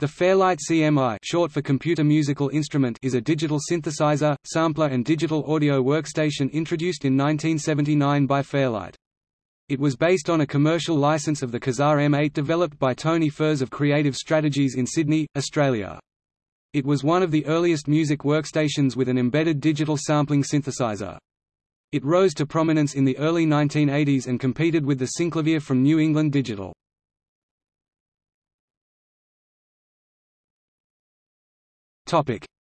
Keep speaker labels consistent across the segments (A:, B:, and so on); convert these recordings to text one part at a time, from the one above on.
A: The Fairlight CMI short for Computer Musical Instrument is a digital synthesizer, sampler and digital audio workstation introduced in 1979 by Fairlight. It was based on a commercial license of the Qasar M8 developed by Tony Furse of Creative Strategies in Sydney, Australia. It was one of the earliest music workstations with an embedded digital sampling synthesizer. It rose to prominence in the early 1980s and competed with the Synclavier from New England Digital.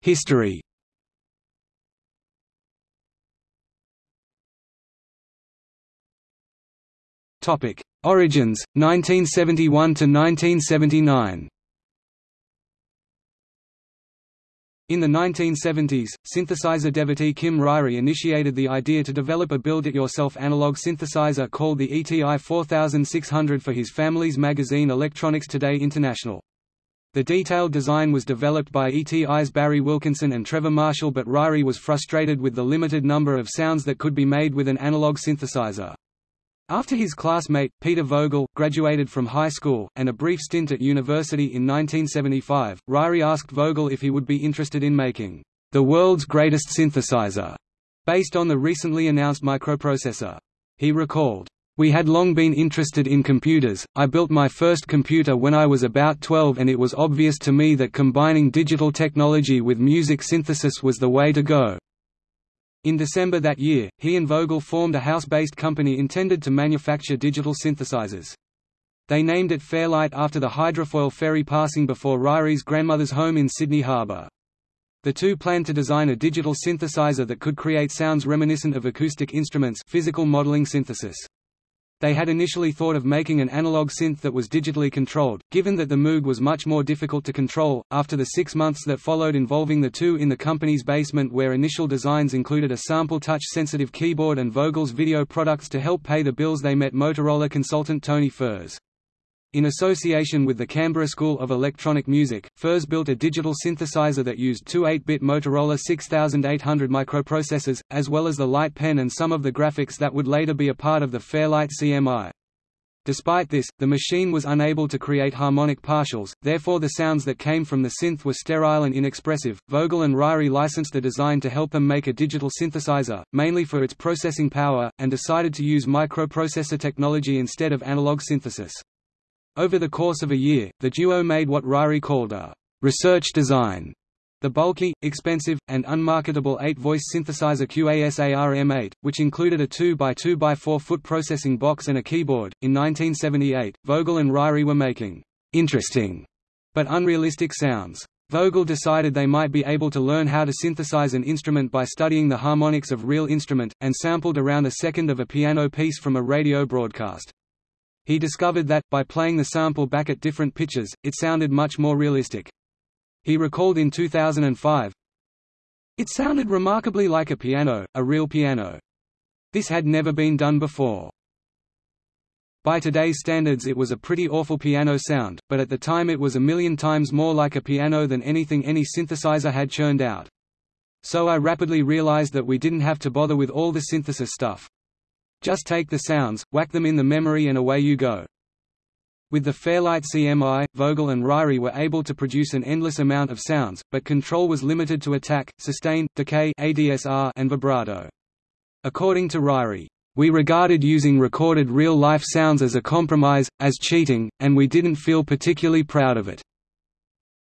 A: History Origins 1971 to 1979 In the 1970s, synthesizer devotee Kim Ryrie initiated the idea to develop a build-it-yourself analog synthesizer called the ETI 4600 for his family's magazine Electronics Today International. The detailed design was developed by ETI's Barry Wilkinson and Trevor Marshall but Ryrie was frustrated with the limited number of sounds that could be made with an analog synthesizer. After his classmate, Peter Vogel, graduated from high school, and a brief stint at university in 1975, Ryrie asked Vogel if he would be interested in making the world's greatest synthesizer, based on the recently announced microprocessor. He recalled, we had long been interested in computers, I built my first computer when I was about 12 and it was obvious to me that combining digital technology with music synthesis was the way to go. In December that year, he and Vogel formed a house-based company intended to manufacture digital synthesizers. They named it Fairlight after the hydrofoil ferry passing before Ryrie's grandmother's home in Sydney Harbour. The two planned to design a digital synthesizer that could create sounds reminiscent of acoustic instruments physical modeling synthesis. They had initially thought of making an analog synth that was digitally controlled, given that the Moog was much more difficult to control. After the six months that followed involving the two in the company's basement, where initial designs included a sample touch sensitive keyboard and Vogel's video products to help pay the bills, they met Motorola consultant Tony Furse. In association with the Canberra School of Electronic Music, Furse built a digital synthesizer that used two 8-bit Motorola 6800 microprocessors, as well as the light pen and some of the graphics that would later be a part of the Fairlight CMI. Despite this, the machine was unable to create harmonic partials, therefore the sounds that came from the synth were sterile and inexpressive. Vogel and Ryrie licensed the design to help them make a digital synthesizer, mainly for its processing power, and decided to use microprocessor technology instead of analog synthesis. Over the course of a year, the duo made what Ryrie called a research design. The bulky, expensive, and unmarketable 8-voice synthesizer QASAR-M8, which included a 2x2x4 foot processing box and a keyboard. In 1978, Vogel and Ryrie were making interesting but unrealistic sounds. Vogel decided they might be able to learn how to synthesize an instrument by studying the harmonics of real instrument, and sampled around a second of a piano piece from a radio broadcast. He discovered that, by playing the sample back at different pitches, it sounded much more realistic. He recalled in 2005, It sounded remarkably like a piano, a real piano. This had never been done before. By today's standards it was a pretty awful piano sound, but at the time it was a million times more like a piano than anything any synthesizer had churned out. So I rapidly realized that we didn't have to bother with all the synthesis stuff. Just take the sounds, whack them in the memory and away you go. With the Fairlight CMI, Vogel and Ryrie were able to produce an endless amount of sounds, but control was limited to attack, sustain, decay ADSR, and vibrato. According to Ryrie, we regarded using recorded real-life sounds as a compromise, as cheating, and we didn't feel particularly proud of it.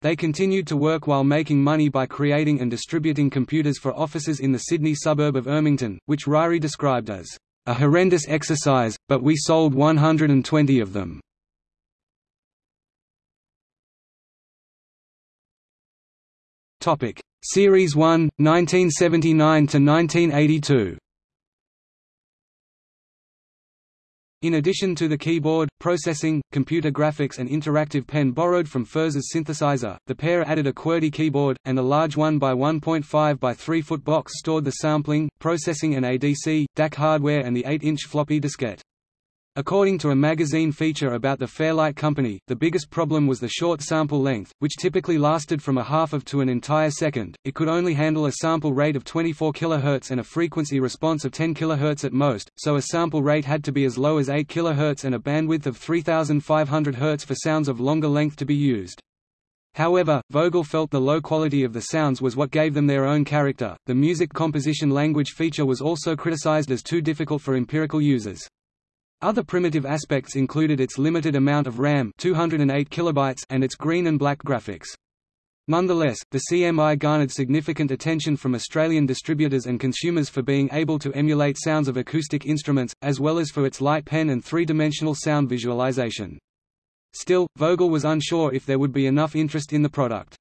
A: They continued to work while making money by creating and distributing computers for offices in the Sydney suburb of Ermington, which Ryrie described as a horrendous exercise, but we sold 120 of them. Topic: Series 1, 1979 to 1982. In addition to the keyboard, processing, computer graphics and interactive pen borrowed from Furse's synthesizer, the pair added a QWERTY keyboard, and a large 1 by 1.5 by 3 foot box stored the sampling, processing and ADC, DAC hardware and the 8-inch floppy diskette. According to a magazine feature about the Fairlight Company, the biggest problem was the short sample length, which typically lasted from a half of to an entire second. It could only handle a sample rate of 24 kHz and a frequency response of 10 kHz at most, so a sample rate had to be as low as 8 kHz and a bandwidth of 3500 Hz for sounds of longer length to be used. However, Vogel felt the low quality of the sounds was what gave them their own character. The music composition language feature was also criticized as too difficult for empirical users. Other primitive aspects included its limited amount of RAM 208 kilobytes and its green and black graphics. Nonetheless, the CMI garnered significant attention from Australian distributors and consumers for being able to emulate sounds of acoustic instruments, as well as for its light pen and three-dimensional sound visualization. Still, Vogel was unsure if there would be enough interest in the product.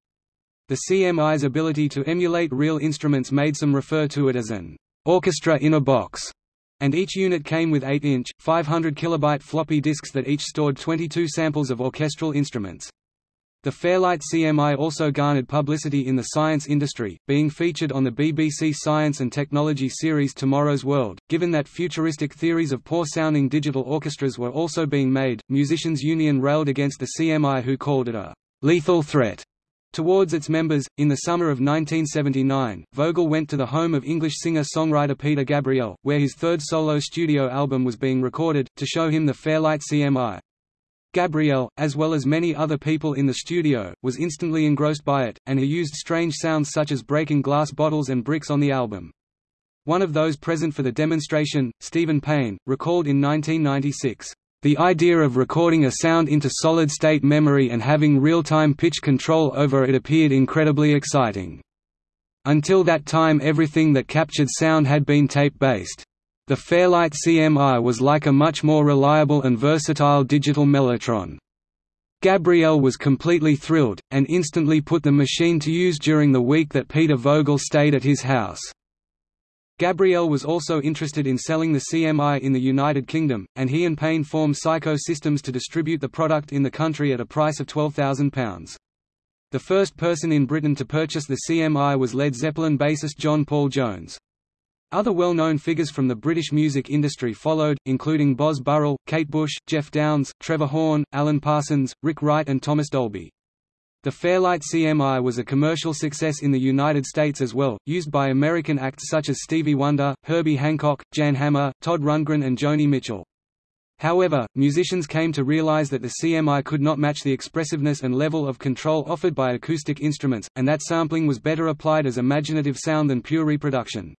A: The CMI's ability to emulate real instruments made some refer to it as an orchestra in a box, and each unit came with 8-inch, 500 kilobyte floppy disks that each stored 22 samples of orchestral instruments. The Fairlight CMI also garnered publicity in the science industry, being featured on the BBC Science and Technology series Tomorrow's World. Given that futuristic theories of poor sounding digital orchestras were also being made, Musicians Union railed against the CMI who called it a lethal threat towards its members. In the summer of 1979, Vogel went to the home of English singer-songwriter Peter Gabriel, where his third solo studio album was being recorded, to show him the Fairlight CMI. Gabriel, as well as many other people in the studio, was instantly engrossed by it, and he used strange sounds such as breaking glass bottles and bricks on the album. One of those present for the demonstration, Stephen Payne, recalled in 1996, "...the idea of recording a sound into solid-state memory and having real-time pitch control over it appeared incredibly exciting. Until that time everything that captured sound had been tape-based. The Fairlight CMI was like a much more reliable and versatile digital mellotron. Gabriel was completely thrilled, and instantly put the machine to use during the week that Peter Vogel stayed at his house. Gabriel was also interested in selling the CMI in the United Kingdom, and he and Payne formed Syco Systems to distribute the product in the country at a price of £12,000. The first person in Britain to purchase the CMI was Led Zeppelin bassist John Paul Jones. Other well-known figures from the British music industry followed, including Boz Burrell, Kate Bush, Geoff Downes, Trevor Horn, Alan Parsons, Rick Wright and Thomas Dolby. The Fairlight CMI was a commercial success in the United States as well, used by American acts such as Stevie Wonder, Herbie Hancock, Jan Hammer, Todd Rundgren and Joni Mitchell. However, musicians came to realize that the CMI could not match the expressiveness and level of control offered by acoustic instruments, and that sampling was better applied as imaginative sound than pure reproduction.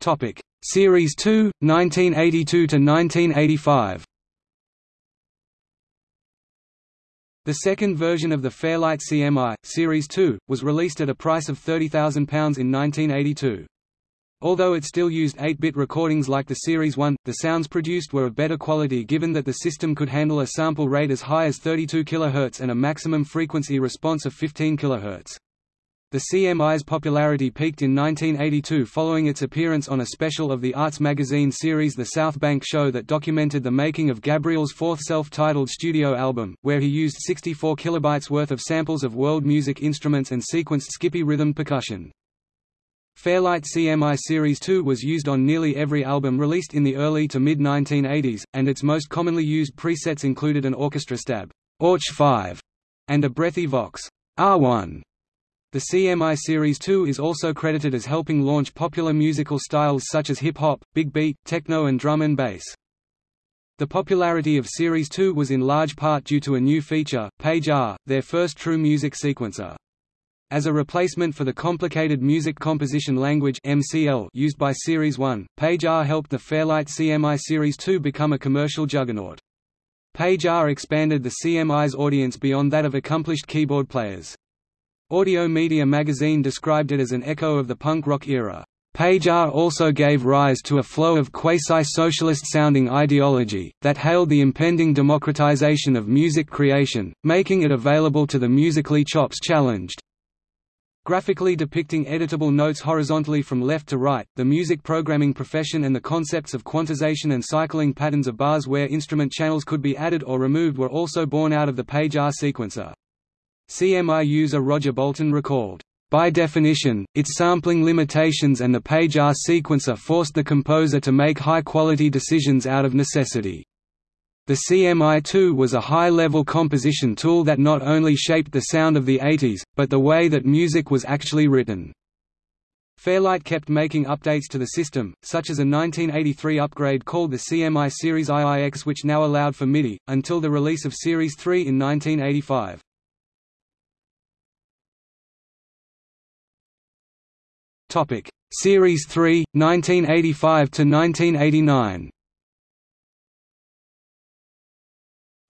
A: Topic: Series 2, 1982 to 1985. The second version of the Fairlight CMI, Series 2, was released at a price of £30,000 in 1982. Although it still used 8-bit recordings like the Series 1, the sounds produced were of better quality given that the system could handle a sample rate as high as 32 kHz and a maximum frequency response of 15 kHz. The CMI's popularity peaked in 1982 following its appearance on a special of the arts magazine series The South Bank Show that documented the making of Gabriel's fourth self-titled studio album, where he used 64 kilobytes worth of samples of world music instruments and sequenced skippy rhythm percussion. Fairlight CMI Series 2 was used on nearly every album released in the early to mid-1980s, and its most commonly used presets included an orchestra stab, Orch 5, and a breathy Vox R1. The CMI Series 2 is also credited as helping launch popular musical styles such as hip-hop, big beat, techno and drum and bass. The popularity of Series 2 was in large part due to a new feature, Page R, their first true music sequencer. As a replacement for the complicated music composition language MCL used by Series 1, Page R helped the Fairlight CMI Series 2 become a commercial juggernaut. Page R expanded the CMI's audience beyond that of accomplished keyboard players. Audio Media magazine described it as an echo of the punk rock era. Page R also gave rise to a flow of quasi-socialist-sounding ideology, that hailed the impending democratization of music creation, making it available to the musically chops challenged. Graphically depicting editable notes horizontally from left to right, the music programming profession and the concepts of quantization and cycling patterns of bars where instrument channels could be added or removed were also born out of the Page R sequencer. CMI user Roger Bolton recalled, by definition, its sampling limitations and the page R sequencer forced the composer to make high-quality decisions out of necessity. The CMI-2 was a high-level composition tool that not only shaped the sound of the 80s, but the way that music was actually written. Fairlight kept making updates to the system, such as a 1983 upgrade called the CMI Series IIX which now allowed for MIDI, until the release of Series 3 in 1985. Series 3, 1985 to 1989.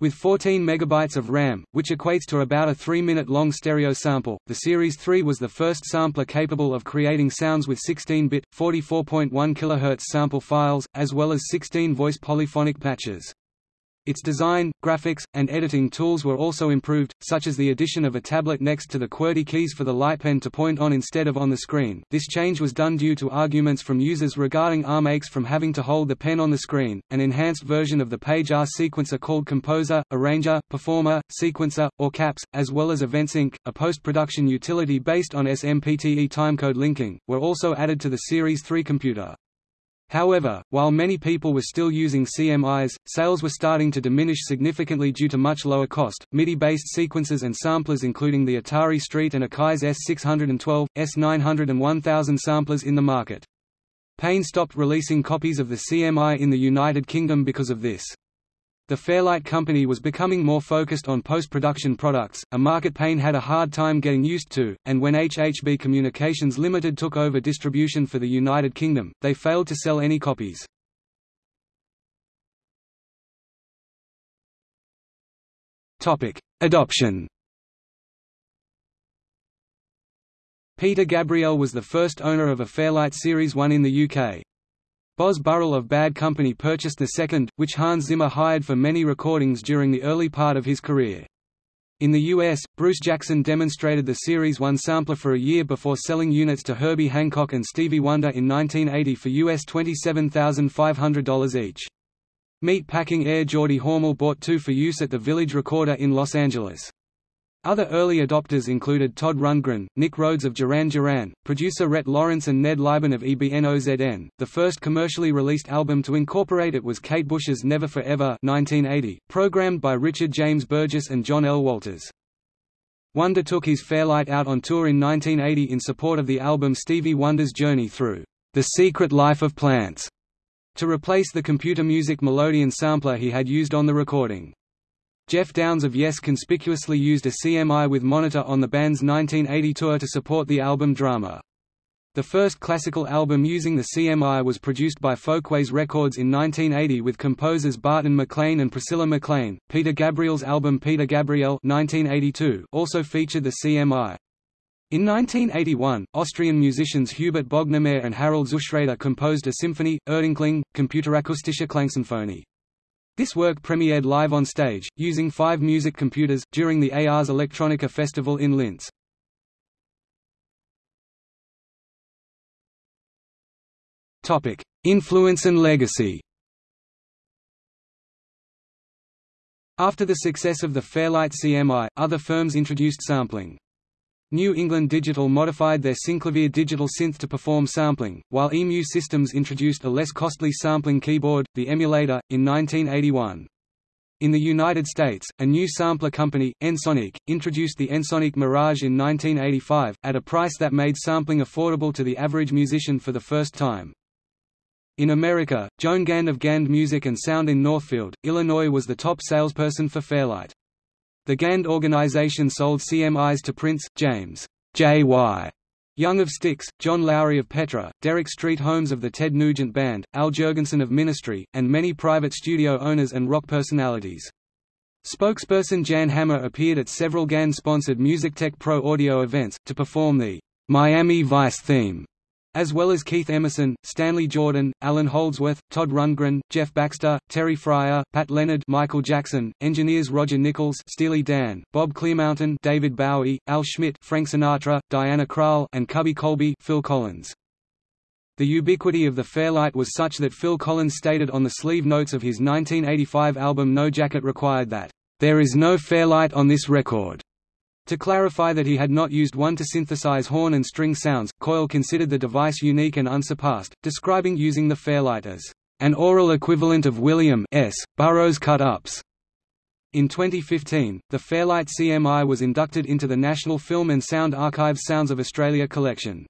A: With 14 megabytes of RAM, which equates to about a 3-minute long stereo sample, the Series 3 was the first sampler capable of creating sounds with 16-bit, 44.1 kHz sample files, as well as 16 voice polyphonic patches. Its design, graphics, and editing tools were also improved, such as the addition of a tablet next to the QWERTY keys for the lightpen to point on instead of on the screen. This change was done due to arguments from users regarding arm aches from having to hold the pen on the screen. An enhanced version of the page R sequencer called Composer, Arranger, Performer, Sequencer, or CAPS, as well as EventSync, a post-production utility based on SMPTE timecode linking, were also added to the Series 3 computer. However, while many people were still using CMIs, sales were starting to diminish significantly due to much lower cost, MIDI-based sequencers and samplers including the Atari ST and Akai's S612, S900 and 1000 samplers in the market. Payne stopped releasing copies of the CMI in the United Kingdom because of this. The Fairlight company was becoming more focused on post-production products, a market Payne had a hard time getting used to, and when HHB Communications Limited took over distribution for the United Kingdom, they failed to sell any copies. Adoption Peter Gabriel was the first owner of a Fairlight Series 1 in the UK. Boz Burrell of Bad Company purchased the second, which Hans Zimmer hired for many recordings during the early part of his career. In the US, Bruce Jackson demonstrated the Series 1 sampler for a year before selling units to Herbie Hancock and Stevie Wonder in 1980 for US $27,500 each. Meat Packing heir Geordie Hormel bought two for use at the Village Recorder in Los Angeles. Other early adopters included Todd Rundgren, Nick Rhodes of Duran Duran, producer Rhett Lawrence and Ned Liben of Ebn-Ozn. The first commercially released album to incorporate it was Kate Bush's Never Forever 1980, programmed by Richard James Burgess and John L. Walters. Wonder took his Fairlight out on tour in 1980 in support of the album Stevie Wonder's Journey Through the Secret Life of Plants, to replace the computer music Melodian sampler he had used on the recording. Geoff Downes of Yes conspicuously used a CMI with monitor on the band's 1980 tour to support the album Drama. The first classical album using the CMI was produced by Folkways Records in 1980 with composers Barton McLean and Priscilla McLean. Peter Gabriel's album Peter Gabriel 1982 also featured the CMI. In 1981, Austrian musicians Hubert Bognermayr and Harald Zuschrader composed a symphony, Erdenklang, Computerakustische Klangsymphonie. This work premiered live on stage, using five music computers, during the Ars Electronica Festival in Linz. Influence and legacy After the success of the Fairlight CMI, other firms introduced sampling. New England Digital modified their Synclavier digital synth to perform sampling, while EMU Systems introduced a less costly sampling keyboard, the Emulator, in 1981. In the United States, a new sampler company, Ensoniq, introduced the Ensoniq Mirage in 1985, at a price that made sampling affordable to the average musician for the first time. In America, Joan Gand of Gand Music and Sound in Northfield, Illinois was the top salesperson for Fairlight. The Gand organization sold CMIs to Prince, James J.Y. Young of Styx, John Lawry of Petra, Derek Street Holmes of the Ted Nugent Band, Al Jourgensen of Ministry, and many private studio owners and rock personalities. Spokesperson Jan Hammer appeared at several Gand-sponsored MusicTech Pro audio events, to perform the Miami Vice theme as well as Keith Emerson, Stanley Jordan, Allan Holdsworth, Todd Rundgren, Jeff Baxter, Terry Fryer, Pat Leonard, Michael Jackson, engineers Roger Nichols, Steely Dan, Bob Clearmountain, David Bowie, Al Schmitt, Frank Sinatra, Diana Krall, and Cubby Colby, Phil Collins. The ubiquity of the Fairlight was such that Phil Collins stated on the sleeve notes of his 1985 album No Jacket Required that, "...there is no Fairlight on this record." To clarify that he had not used one to synthesize horn and string sounds, Coyle considered the device unique and unsurpassed, describing using the Fairlight as an aural equivalent of William S. Burroughs cut-ups. In 2015, the Fairlight CMI was inducted into the National Film and Sound Archives Sounds of Australia collection.